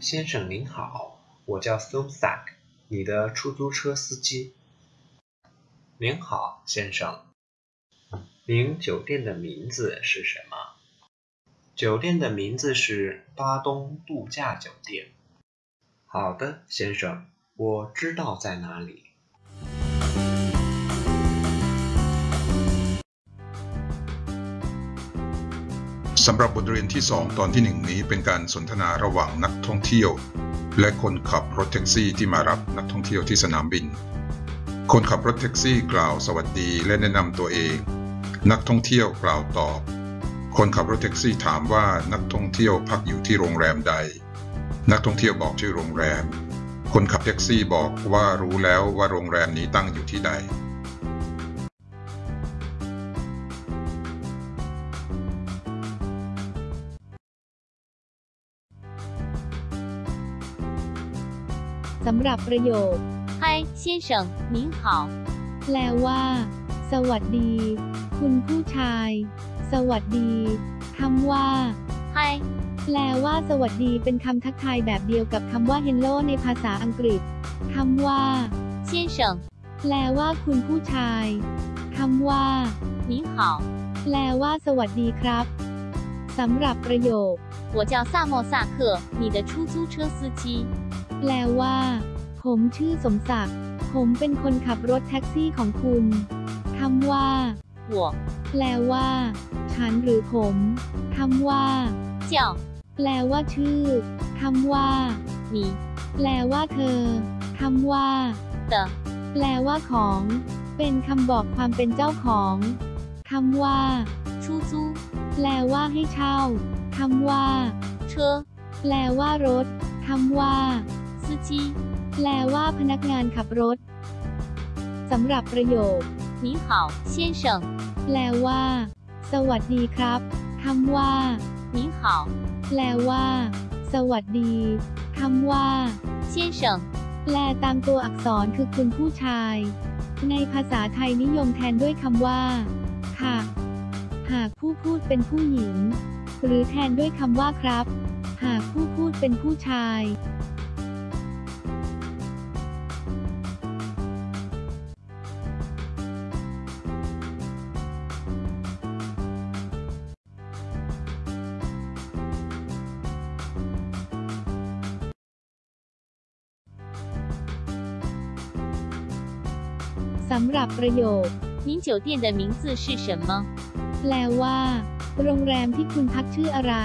先生您好，我叫 Sumsak，你的出租车司机。您好，先生。您酒店的名字是什么？酒店的名字是巴东度假酒店。好的，先生，我知道在哪里。 สำหรับบทเรียนที่ 2 ตอนที่ 1 นี้เป็นการสนทนาระหว่างนักท่องเที่ยว และคนขับรถแท็กซี่ที่มารับนักท่องเที่ยวที่สนามบิน คนขับรถแท็กซี่กล่าวสวัสดีและแนะนำตัวเอง นักท่องเที่ยวกล่าวตอบ คนขับรถแท็กซี่ถามว่านักท่องเที่ยวพักอยู่ที่โรงแรมใด นักท่องเที่ยวบอกชื่อโรงแรม คนขับแท็กซี่บอกว่ารู้แล้วว่าโรงแรมนี้ตั้งอยู่ที่ใด สำหรับประโยค 嗨，先生，您好。 แปลว่า สวัสดี คุณผู้ชาย สวัสดีคำว่า 嗨， แปลว่า สวัสดีเป็นคำทักทายแบบเดียวกับคำว่า hello ในภาษาอังกฤษคำว่า 先生， แปลว่า คุณผู้ชายคำว่า 您好， แปลว่า สวัสดีครับสำหรับประโยค 我叫萨莫萨克，你的出租车司机。 แปลว่า ผมชื่อสมศักดิ์ ผมเป็นคนขับรถแท็กซี่ของคุณคำว่า 我 แปลว่า ฉันหรือผมคำว่า 叫 แปลว่าชื่อคำว่า 你 แปลว่าเธอคำว่า 的 แปลว่าของ เป็นคำบอกความเป็นเจ้าของคำว่า 出租 แปลว่าให้เช่าคำว่า 车 แปลว่ารถคำว่า 司机。 แปลว่าพนักงานขับรถสำหรับประโยค 您好，先生。 แปลว่า สวัสดีครับคำว่า 您好， แปลว่า สวัสดีคำว่า 先生。 แปลตามตัวอักษรคือคุณผู้ชาย ในภาษาไทยนิยมแทนด้วยคำว่า ค่ะ หากผู้พูดเป็นผู้หญิง หรือแทนด้วยคำว่าครับ หากผู้พูดเป็นผู้ชาย สำหรับประโยค 您酒店的名字是什么？ แปลว่า โรงแรมที่คุณพักชื่ออะไร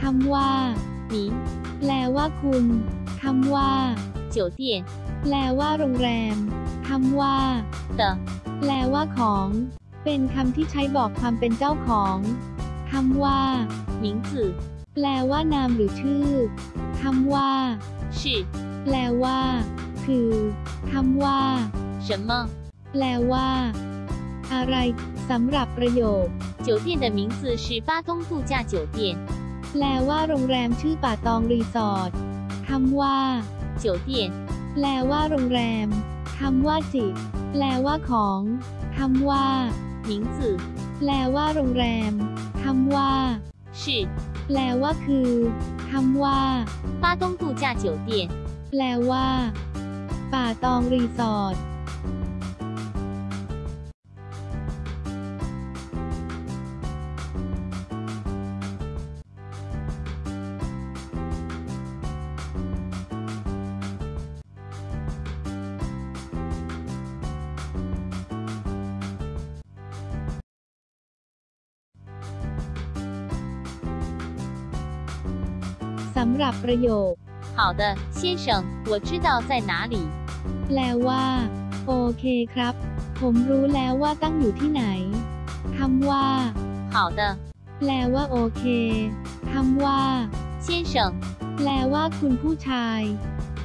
คำว่า 您 แปลว่าคุณคำว่า 酒店 แปลว่าโรงแรมคำว่า 的 แปลว่าของ เป็นคำที่ใช้บอกความเป็นเจ้าของคำว่า 名字 แปลว่านามหรือชื่อคำว่า 是 แปลว่า คือคำว่า 什么？ แปลว่า อะไรสำหรับประโยค 酒店的名字是巴东度假酒店。 แปลว่าโรงแรมชื่อป่าตองรีสอร์ทคำว่า 酒店 แปลว่าโรงแรมคำว่าจิต แปลว่าของคำว่า 名字 แปลว่าโรงแรมคำว่า 是 แปลว่าคือคำว่า 巴东度假酒店。 แปลว่า ป่าตองรีสอร์ท ำหรับประโยค 好的，先生，我知道在哪里。 แปลว่า โอเคครับ ผมรู้แล้วว่าตั้งอยู่ที่ไหนคำว่า 好的， แปลว่าโอเคคำว่า 先生， แปลว่าคุณผู้ชาย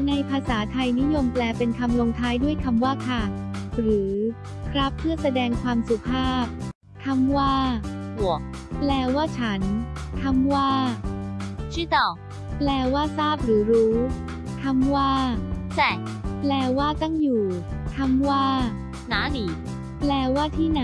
ในภาษาไทยนิยมแปลเป็นคำลงท้ายด้วยคำว่าค่ะ หรือ ครับเพื่อแสดงความสุภาพคำว่า 我 แปลว่าฉันคำว่า 知道 แปลว่าทราบหรือรู้คำว่า 在 แปลว่าตั้งอยู่คำว่า 哪里。 แปลว่าที่ไหน